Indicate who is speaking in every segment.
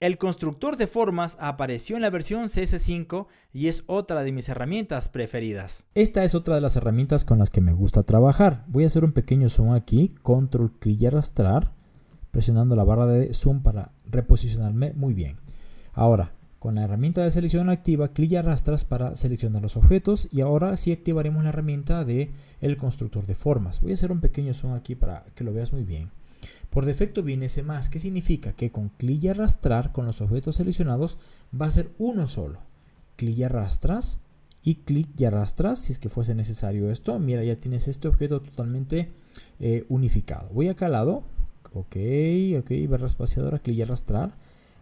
Speaker 1: El constructor de formas apareció en la versión CS5 y es otra de mis herramientas preferidas.
Speaker 2: Esta es otra de las herramientas con las que me gusta trabajar. Voy a hacer un pequeño zoom aquí, control clic y arrastrar, presionando la barra de zoom para reposicionarme muy bien. Ahora, con la herramienta de selección activa, clic y arrastras para seleccionar los objetos y ahora sí activaremos la herramienta de el constructor de formas. Voy a hacer un pequeño zoom aquí para que lo veas muy bien. Por defecto viene ese más, que significa que con clic y arrastrar con los objetos seleccionados va a ser uno solo. Clic y arrastras y clic y arrastras si es que fuese necesario esto. Mira, ya tienes este objeto totalmente eh, unificado. Voy acá al lado. Ok, ok, barra espaciadora, clic y arrastrar.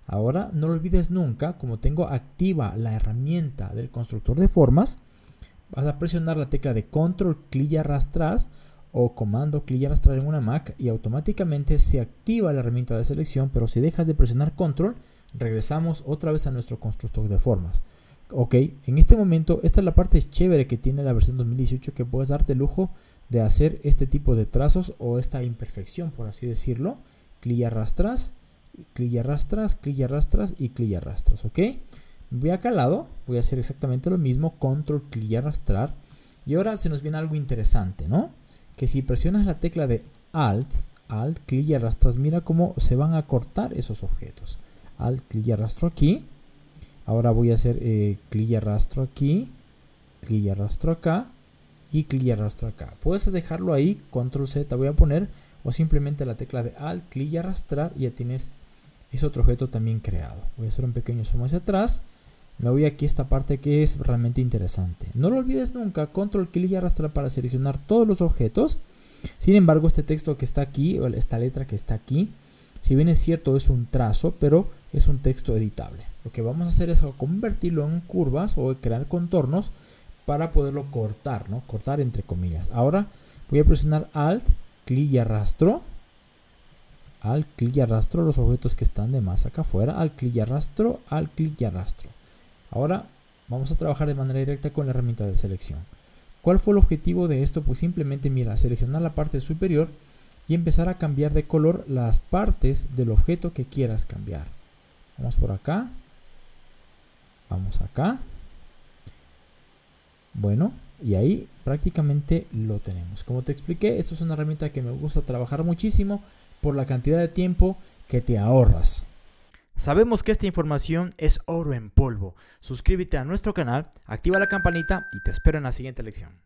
Speaker 2: Ahora no lo olvides nunca, como tengo activa la herramienta del constructor de formas, vas a presionar la tecla de control, clic y arrastras o comando clic y en una Mac y automáticamente se activa la herramienta de selección, pero si dejas de presionar control, regresamos otra vez a nuestro constructor de formas. Ok, en este momento, esta es la parte chévere que tiene la versión 2018 que puedes darte lujo de hacer este tipo de trazos o esta imperfección, por así decirlo. Clic y arrastras, clic y arrastras, clic y arrastras y clic y arrastras, ok. Voy acá al lado, voy a hacer exactamente lo mismo, control, clic y arrastrar. Y ahora se nos viene algo interesante, ¿no? Que si presionas la tecla de Alt, Alt, clic y arrastras, mira cómo se van a cortar esos objetos. Alt, clic y arrastro aquí. Ahora voy a hacer eh, clic y arrastro aquí, clic y arrastro acá y clic y arrastro acá. Puedes dejarlo ahí, control Z voy a poner o simplemente la tecla de Alt, clic y arrastrar y ya tienes ese otro objeto también creado. Voy a hacer un pequeño zoom hacia atrás. Me voy aquí a esta parte que es realmente interesante. No lo olvides nunca, control clic y arrastrar para seleccionar todos los objetos. Sin embargo, este texto que está aquí, esta letra que está aquí, si bien es cierto es un trazo, pero es un texto editable. Lo que vamos a hacer es convertirlo en curvas o crear contornos para poderlo cortar, ¿no? Cortar entre comillas. Ahora voy a presionar Alt, clic y arrastro. Alt, clic y arrastro los objetos que están de más acá afuera. Alt, clic y arrastro. Alt, clic y arrastro. Ahora vamos a trabajar de manera directa con la herramienta de selección. ¿Cuál fue el objetivo de esto? Pues simplemente mira, seleccionar la parte superior y empezar a cambiar de color las partes del objeto que quieras cambiar. Vamos por acá. Vamos acá. Bueno, y ahí prácticamente lo tenemos. Como te expliqué, esto es una herramienta que me gusta trabajar muchísimo por la cantidad de tiempo que te ahorras.
Speaker 1: Sabemos que esta información es oro en polvo. Suscríbete a nuestro canal, activa la campanita y te espero en la siguiente lección.